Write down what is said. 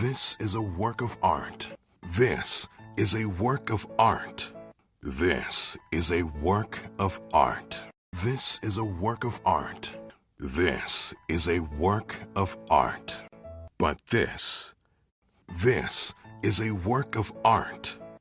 This is a work of art. This is a work of art. This is a work of art. This is a work of art. This is a work of art. But this, this is a work of art.